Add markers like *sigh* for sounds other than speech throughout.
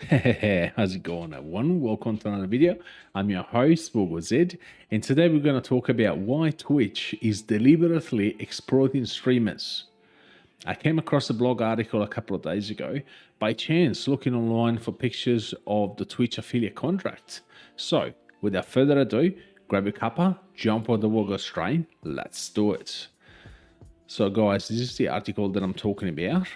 Hey, *laughs* how's it going everyone? Welcome to another video. I'm your host, Bogo Z, and today we're going to talk about why Twitch is deliberately exploiting streamers. I came across a blog article a couple of days ago by chance looking online for pictures of the Twitch affiliate contract. So, without further ado, grab a cuppa, jump on the Wogos train, let's do it. So guys, this is the article that I'm talking about.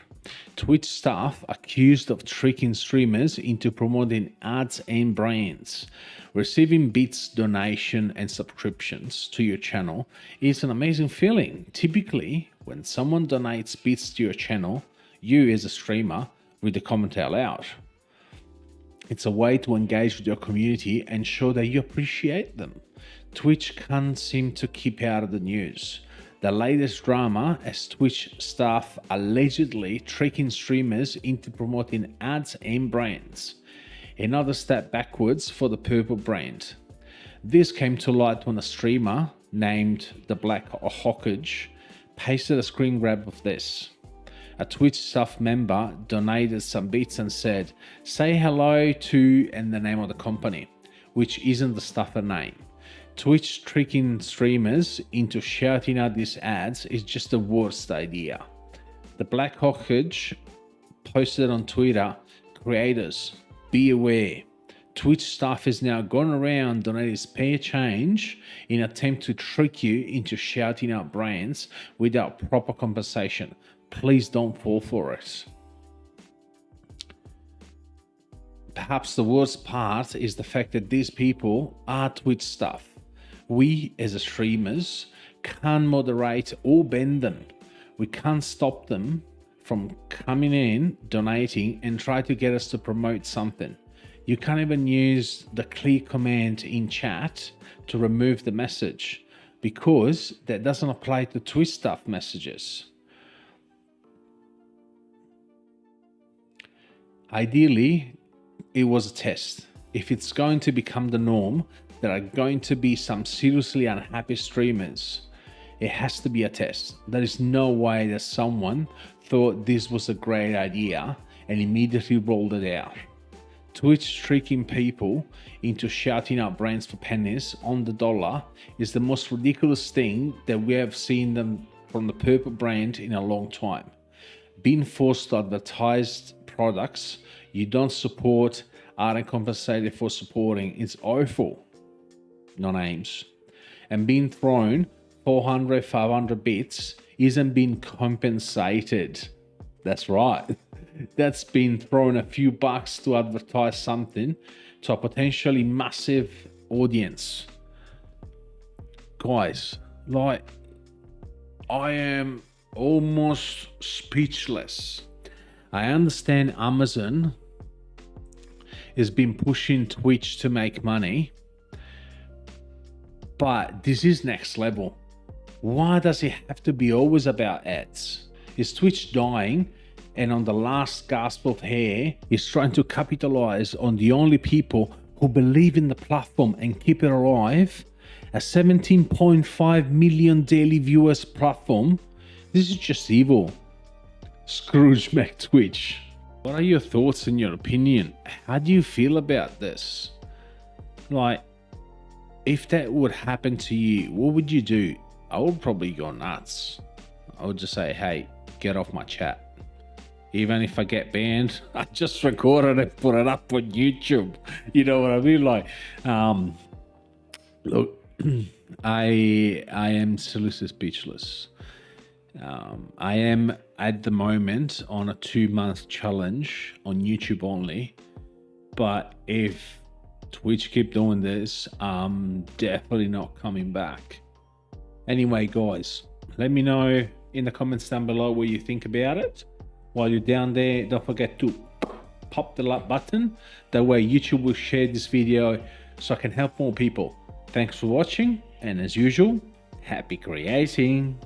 Twitch staff accused of tricking streamers into promoting ads and brands. Receiving bits, donation, and subscriptions to your channel is an amazing feeling. Typically, when someone donates bits to your channel, you as a streamer read the comment out. It's a way to engage with your community and show that you appreciate them. Twitch can't seem to keep out of the news. The latest drama as Twitch staff allegedly tricking streamers into promoting ads and brands. Another step backwards for the Purple brand. This came to light when a streamer named the Black Hawkage pasted a screen grab of this. A Twitch staff member donated some bits and said, say hello to and the name of the company, which isn't the staffer name. Twitch tricking streamers into shouting out these ads is just the worst idea. The Black Hawkage posted on Twitter, creators, be aware. Twitch staff has now gone around donating spare change in attempt to trick you into shouting out brands without proper compensation. Please don't fall for it. Perhaps the worst part is the fact that these people are Twitch staff we as streamers can't moderate or bend them. We can't stop them from coming in, donating, and try to get us to promote something. You can't even use the clear command in chat to remove the message because that doesn't apply to Twitch stuff messages. Ideally, it was a test. If it's going to become the norm, there are going to be some seriously unhappy streamers. It has to be a test. There is no way that someone thought this was a great idea and immediately rolled it out. Twitch tricking people into shouting out brands for pennies on the dollar is the most ridiculous thing that we have seen them from the purple brand in a long time. Being forced to advertise products you don't support aren't compensated for supporting is awful no names, and being thrown 400, 500 bits isn't being compensated. That's right. *laughs* That's been thrown a few bucks to advertise something to a potentially massive audience. Guys, like, I am almost speechless. I understand Amazon has been pushing Twitch to make money but this is next level. Why does it have to be always about ads? Is Twitch dying and on the last gasp of air is trying to capitalize on the only people who believe in the platform and keep it alive? A 17.5 million daily viewers platform? This is just evil. Scrooge McTwitch. What are your thoughts and your opinion? How do you feel about this? Like, if that would happen to you, what would you do? I would probably go nuts. I would just say, hey, get off my chat. Even if I get banned, *laughs* I just record it put it up on YouTube. *laughs* You know what I mean? Like, um, look, *clears throat* I I am seriously speechless. Um, I am at the moment on a two month challenge on YouTube only. But if Twitch keep doing this, I'm definitely not coming back. Anyway, guys, let me know in the comments down below what you think about it. While you're down there, don't forget to pop the like button. That way YouTube will share this video so I can help more people. Thanks for watching and as usual, happy creating.